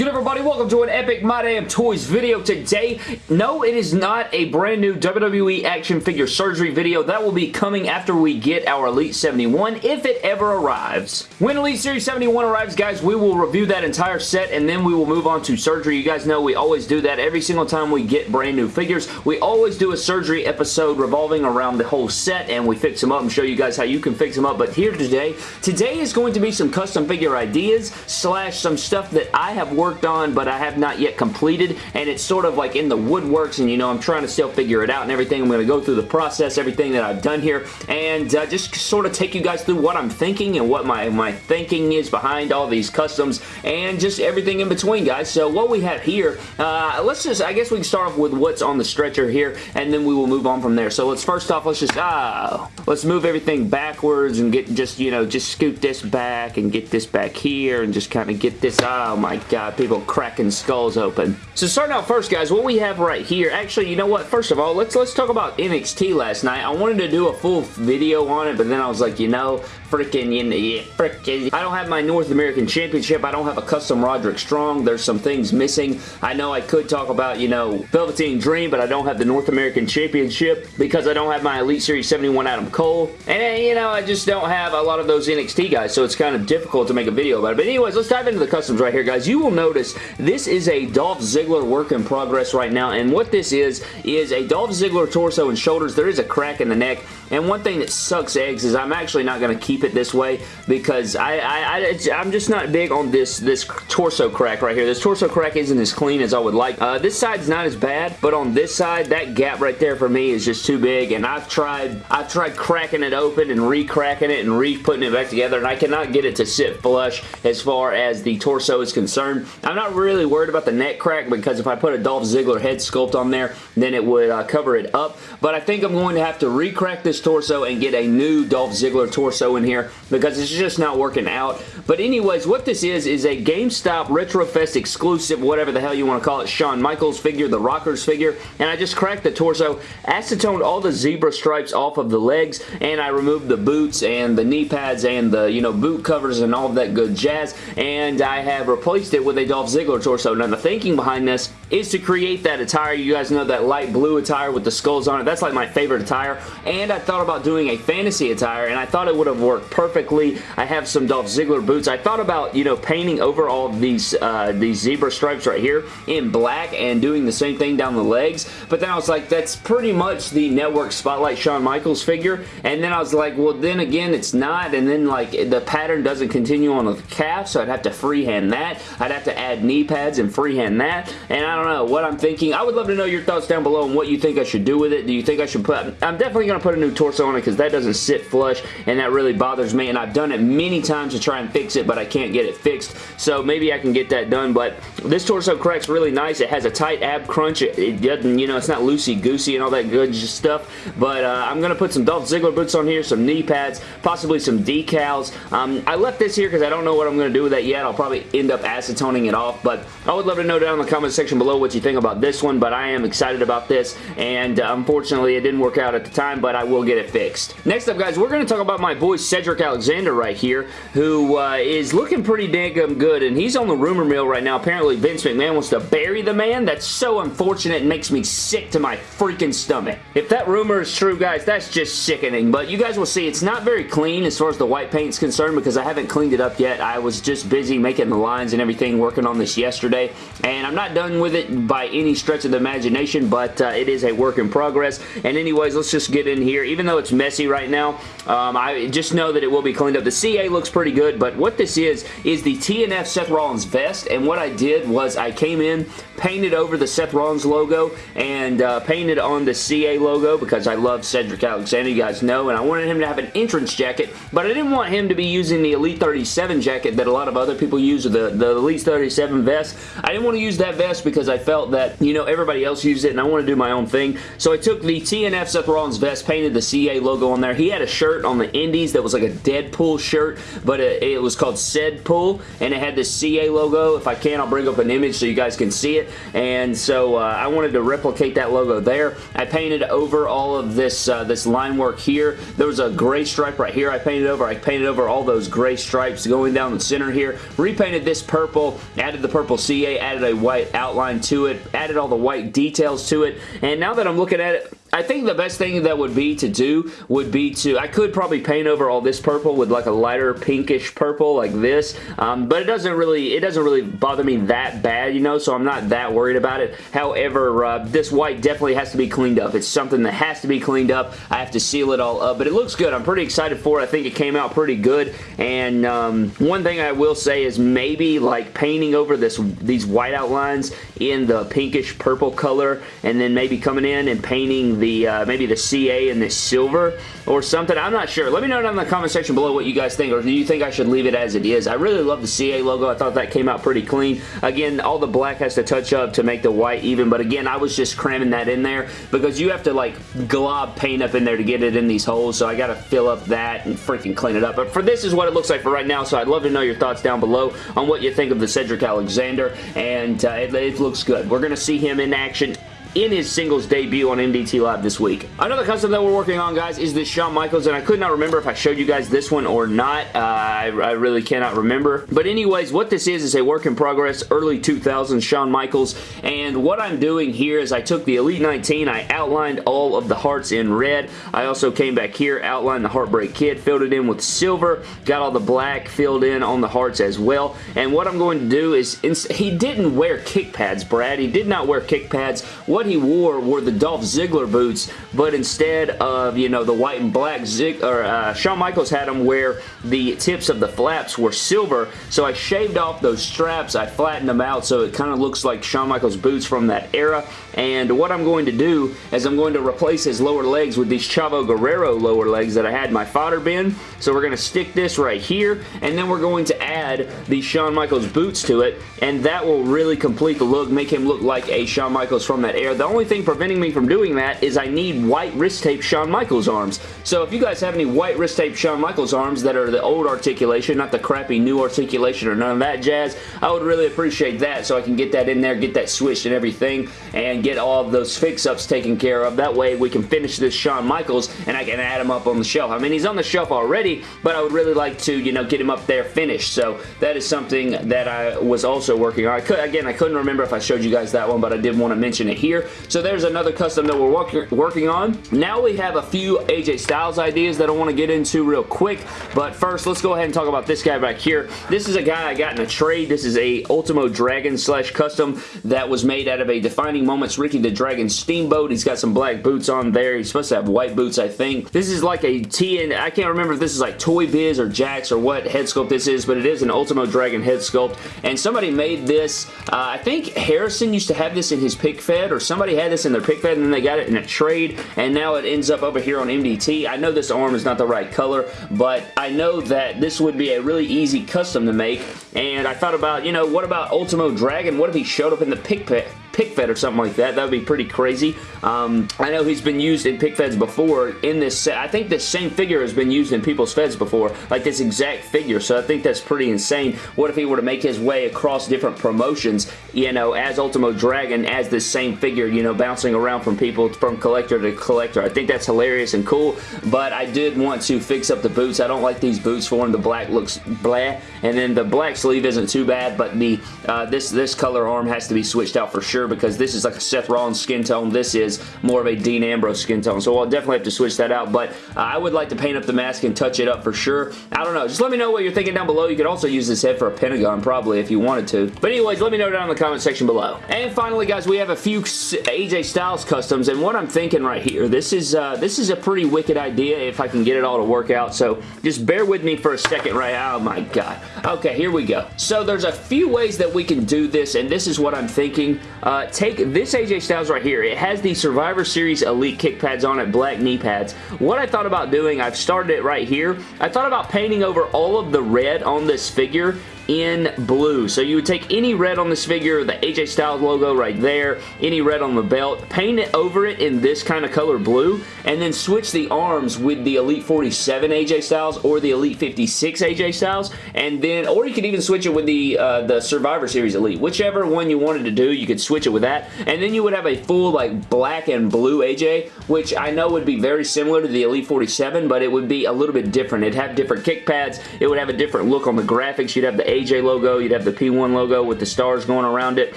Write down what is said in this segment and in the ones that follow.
good everybody? Welcome to an epic My Damn Toys video today. No, it is not a brand new WWE action figure surgery video. That will be coming after we get our Elite 71, if it ever arrives. When Elite Series 71 arrives, guys, we will review that entire set and then we will move on to surgery. You guys know we always do that every single time we get brand new figures. We always do a surgery episode revolving around the whole set and we fix them up and show you guys how you can fix them up. But here today, today is going to be some custom figure ideas slash some stuff that I have worked on, but I have not yet completed, and it's sort of like in the woodworks, and you know, I'm trying to still figure it out and everything. I'm going to go through the process, everything that I've done here, and uh, just sort of take you guys through what I'm thinking and what my, my thinking is behind all these customs, and just everything in between, guys. So what we have here, uh, let's just, I guess we can start off with what's on the stretcher here, and then we will move on from there. So let's first off, let's just, ah, let's move everything backwards and get just, you know, just scoot this back and get this back here and just kind of get this, oh my god, people cracking skulls open. So starting out first, guys, what we have right here, actually, you know what? First of all, let's let's talk about NXT last night. I wanted to do a full video on it, but then I was like, you know, freaking, you know, yeah, freaking. I don't have my North American Championship. I don't have a custom Roderick Strong. There's some things missing. I know I could talk about, you know, Velveteen Dream, but I don't have the North American Championship because I don't have my Elite Series 71 Adam Cole. And, eh, you know, I just don't have a lot of those NXT guys, so it's kind of difficult to make a video about it. But anyways, let's dive into the customs right here, guys. You will notice this is a Dolph Ziggler work in progress right now, and what this is, is a Dolph Ziggler torso and shoulders. There is a crack in the neck, and one thing that sucks eggs is I'm actually not going to keep it this way because I, I, I, am just not big on this, this torso crack right here. This torso crack isn't as clean as I would like. Uh, this side's not as bad, but on this side, that gap right there for me is just too big, and I've tried, I've tried cracking it open and re-cracking it and re-putting it back together, and I cannot get it to sit flush as far as the torso is concerned. I'm not really worried about the neck crack because if I put a Dolph Ziggler head sculpt on there, then it would uh, cover it up, but I think I'm going to have to re-crack this torso and get a new Dolph Ziggler torso in here because it's just not working out. But anyways, what this is, is a GameStop RetroFest exclusive, whatever the hell you want to call it, Shawn Michaels figure, the Rockers figure, and I just cracked the torso, acetoned all the zebra stripes off of the legs, and I removed the boots and the knee pads and the, you know, boot covers and all that good jazz, and I have replaced it with a Dolph Ziggler torso. Now, the thinking behind this is to create that attire. You guys know that light blue attire with the skulls on it. That's like my favorite attire, and I thought about doing a fantasy attire, and I thought it would have worked perfectly. I have some Dolph Ziggler boots. I thought about, you know, painting over all these, uh, these zebra stripes right here in black and doing the same thing down the legs, but then I was like, that's pretty much the Network Spotlight Shawn Michaels figure, and then I was like, well, then again, it's not, and then, like, the pattern doesn't continue on the calf, so I'd have to freehand that. I'd have to add knee pads and freehand that, and I don't know what I'm thinking. I would love to know your thoughts down below on what you think I should do with it. Do you think I should put... I'm definitely going to put a new torso on it because that doesn't sit flush, and that really bothers me, and I've done it many times to try and fix it, but I can't get it fixed, so maybe I can get that done, but this torso crack's really nice. It has a tight ab crunch. It, it doesn't, you know, it's not loosey-goosey and all that good stuff, but uh, I'm going to put some Dolph Ziggler boots on here, some knee pads, possibly some decals. Um, I left this here because I don't know what I'm going to do with that yet. I'll probably end up acetoning it off, but I would love to know down in the comment section below what you think about this one, but I am excited about this, and uh, unfortunately it didn't work out at the time, but I will get it fixed. Next up, guys, we're going to talk about my boy Cedric Alexander right here, who uh, is looking pretty dang good, and he's on the rumor mill right now. Apparently, Vince McMahon wants to bury the man. That's so unfortunate and makes me sick to my freaking stomach. If that rumor is true, guys, that's just sickening, but you guys will see it's not very clean as far as the white paint is concerned because I haven't cleaned it up yet. I was just busy making the lines and everything, working on this yesterday, and I'm not done with it by any stretch of the imagination, but uh, it is a work in progress, and anyways, let's just get in here. Even though it's messy right now, um, I just know that it will be cleaned up. The CA looks pretty good, but what this is, is the TNF Seth Rollins vest, and what I did was I came in, painted over the Seth Rollins logo, and uh, painted on the CA logo because I love Cedric Alexander, you guys know, and I wanted him to have an entrance jacket, but I didn't want him to be using the Elite 37 jacket that a lot of other people use, or the, the Elite 37 vest. I didn't want to use that vest because I felt that, you know, everybody else used it, and I want to do my own thing, so I took the TNF Seth Rollins vest, painted the CA logo on there. He had a shirt on the Indies that was like a Deadpool shirt, but it, it was called Cedpool, and it had the CA logo. If I can, I'll bring up an image so you guys can see it, and so uh, I wanted to replicate that logo there. I painted over all of this, uh, this line work here. There was a gray stripe right here I painted over. I painted over all those gray stripes going down the center here. Repainted this purple, added the purple CA, added a white outline to it, added all the white details to it, and now that I'm looking at it, I think the best thing that would be to do would be to, I could probably paint over all this purple with like a lighter pinkish purple like this, um, but it doesn't really, it doesn't really bother me that bad, you know, so I'm not that worried about it. However, uh, this white definitely has to be cleaned up. It's something that has to be cleaned up. I have to seal it all up, but it looks good. I'm pretty excited for it. I think it came out pretty good, and um, one thing I will say is maybe like painting over this these white outlines in the pinkish purple color, and then maybe coming in and painting the uh, maybe the CA and the silver or something. I'm not sure. Let me know down in the comment section below what you guys think, or do you think I should leave it as it is? I really love the CA logo. I thought that came out pretty clean. Again, all the black has to touch up to make the white even, but again, I was just cramming that in there because you have to like glob paint up in there to get it in these holes, so I got to fill up that and freaking clean it up. But for this is what it looks like for right now, so I'd love to know your thoughts down below on what you think of the Cedric Alexander, and uh, it, it looks good. We're going to see him in action in his singles debut on MDT Live this week. Another custom that we're working on, guys, is this Shawn Michaels, and I could not remember if I showed you guys this one or not. Uh, I, I, really cannot remember. But anyways, what this is is a work in progress, early 2000s Shawn Michaels, and what I'm doing here is I took the Elite 19, I outlined all of the hearts in red. I also came back here, outlined the Heartbreak Kid, filled it in with silver, got all the black filled in on the hearts as well, and what I'm going to do is, he didn't wear kick pads, Brad. He did not wear kick pads. What what he wore were the Dolph Ziggler boots, but instead of, you know, the white and black, Zig or uh, Shawn Michaels had them where the tips of the flaps were silver, so I shaved off those straps, I flattened them out so it kind of looks like Shawn Michaels boots from that era, and what I'm going to do is I'm going to replace his lower legs with these Chavo Guerrero lower legs that I had in my fodder bin, so we're going to stick this right here, and then we're going to add the Shawn Michaels boots to it, and that will really complete the look, make him look like a Shawn Michaels from that era there. The only thing preventing me from doing that is I need white wrist tape Shawn Michaels arms. So if you guys have any white wrist tape Shawn Michaels arms that are the old articulation, not the crappy new articulation or none of that jazz, I would really appreciate that so I can get that in there, get that switched and everything, and get all of those fix-ups taken care of. That way we can finish this Shawn Michaels and I can add him up on the shelf. I mean, he's on the shelf already, but I would really like to, you know, get him up there finished. So that is something that I was also working on. I could, again, I couldn't remember if I showed you guys that one, but I did want to mention it here here. So there's another custom that we're work working on. Now we have a few AJ Styles ideas that I want to get into real quick, but first let's go ahead and talk about this guy back here. This is a guy I got in a trade. This is a Ultimo Dragon slash custom that was made out of a Defining Moments Ricky the Dragon Steamboat. He's got some black boots on there. He's supposed to have white boots, I think. This is like a TN, I can't remember if this is like Toy Biz or Jakks or what head sculpt this is, but it is an Ultimo Dragon head sculpt, and somebody made this, uh, I think Harrison used to have this in his pic fed or somebody had this in their pic fed and then they got it in a trade and now it ends up over here on MDT. I know this arm is not the right color, but I know that this would be a really easy custom to make and I thought about, you know, what about Ultimo Dragon? What if he showed up in the pick? Pick fed or something like that. That would be pretty crazy. Um, I know he's been used in pic feds before in this set. I think this same figure has been used in people's feds before, like this exact figure, so I think that's pretty insane. What if he were to make his way across different promotions, you know, as Ultimo Dragon, as this same figure, you know, bouncing around from people, from collector to collector. I think that's hilarious and cool, but I did want to fix up the boots. I don't like these boots for him. The black looks blah, and then the black sleeve isn't too bad, but the uh, this, this color arm has to be switched out for sure because this is like a Seth Rollins skin tone. This is more of a Dean Ambrose skin tone. So I'll definitely have to switch that out. But uh, I would like to paint up the mask and touch it up for sure. I don't know. Just let me know what you're thinking down below. You could also use this head for a Pentagon probably if you wanted to. But anyways, let me know down in the comment section below. And finally, guys, we have a few AJ Styles customs. And what I'm thinking right here, this is uh, this is a pretty wicked idea if I can get it all to work out. So just bear with me for a second right Oh my god. Okay, here we go. So there's a few ways that we can do this. And this is what I'm thinking. Uh, uh, take this AJ Styles right here. It has the Survivor Series Elite kick pads on it, black knee pads. What I thought about doing, I've started it right here. I thought about painting over all of the red on this figure in blue. So you would take any red on this figure, the AJ Styles logo right there, any red on the belt, paint it over it in this kind of color blue, and then switch the arms with the Elite 47 AJ Styles or the Elite 56 AJ Styles, and then, or you could even switch it with the, uh, the Survivor Series Elite. Whichever one you wanted to do, you could switch it with that, and then you would have a full like black and blue AJ, which I know would be very similar to the Elite 47, but it would be a little bit different. It'd have different kick pads, it would have a different look on the graphics, you'd have the AJ logo, you'd have the P1 logo with the stars going around it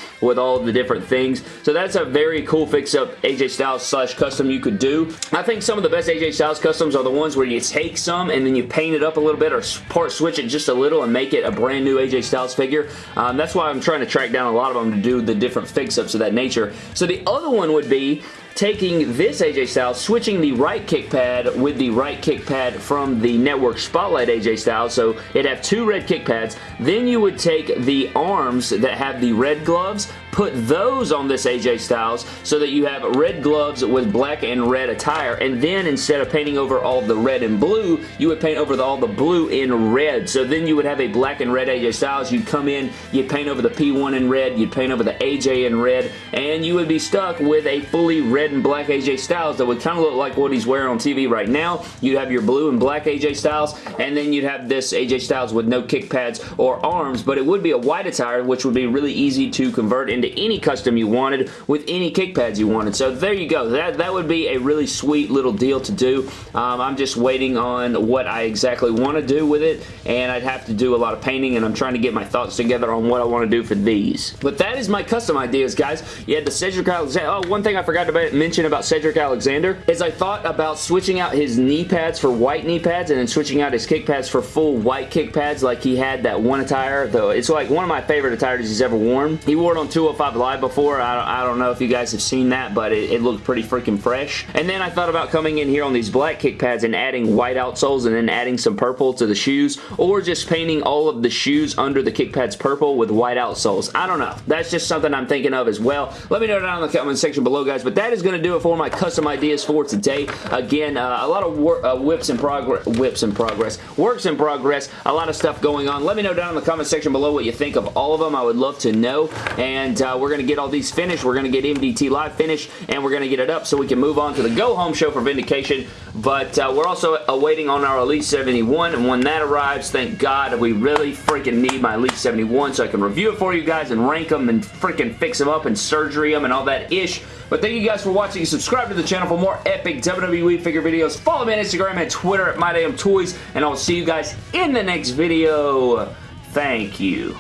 with all the different things. So that's a very cool fix-up AJ Styles slash custom you could do. I think some of the best AJ Styles customs are the ones where you take some and then you paint it up a little bit or part switch it just a little and make it a brand new AJ Styles figure. Um, that's why I'm trying to track down a lot of them to do the different fix-ups of that nature. So the other one would be taking this AJ Styles, switching the right kick pad with the right kick pad from the Network Spotlight AJ Styles. So it'd have two red kick pads. Then you would take the arms that have the red gloves, put those on this AJ Styles so that you have red gloves with black and red attire. And then instead of painting over all the red and blue, you would paint over the, all the blue in red. So then you would have a black and red AJ Styles. You'd come in, you'd paint over the P1 in red, you'd paint over the AJ in red, and you would be stuck with a fully red and black AJ Styles that would kind of look like what he's wearing on TV right now. You'd have your blue and black AJ Styles, and then you'd have this AJ Styles with no kick pads or arms, but it would be a white attire, which would be really easy to convert into any custom you wanted with any kick pads you wanted. So there you go. That, that would be a really sweet little deal to do. Um, I'm just waiting on what I exactly want to do with it, and I'd have to do a lot of painting, and I'm trying to get my thoughts together on what I want to do for these. But that is my custom ideas, guys. You had the Cedric Alexander. Oh, one thing I forgot to mention about Cedric Alexander is I thought about switching out his knee pads for white knee pads and then switching out his kick pads for full white kick pads like he had that one attire. Though It's like one of my favorite attires he's ever worn. He wore it on 205 Live before. I don't, I don't know if you guys have seen that, but it, it looked pretty freaking fresh. And then I thought about coming in here on these black kick pads and adding white outsoles and then adding some purple to the shoes or just painting all of the shoes under the kick pads purple with white outsoles. I don't know. That's just something I'm thinking of as well. Let me know down in the comment section below, guys. But that is going to do it for my custom ideas for today. Again, uh, a lot of uh, whips in progress, whips in progress, works in progress, a lot of stuff going on. Let me know down in the comment section below what you think of all of them. I would love to know. And uh, we're going to get all these finished. We're going to get MDT Live finished, and we're going to get it up so we can move on to the Go Home show for Vindication. But uh, we're also awaiting on our Elite 71, and when that arrives, thank God, we really freaking need my Elite 71 so I can review it for you guys and rank them and freaking fix them up and surgery them and all that ish. But thank you guys for watching. Subscribe to the channel for more epic WWE figure videos. Follow me on Instagram and Twitter at MyDamnToys, and I'll see you guys in the next video. Thank you.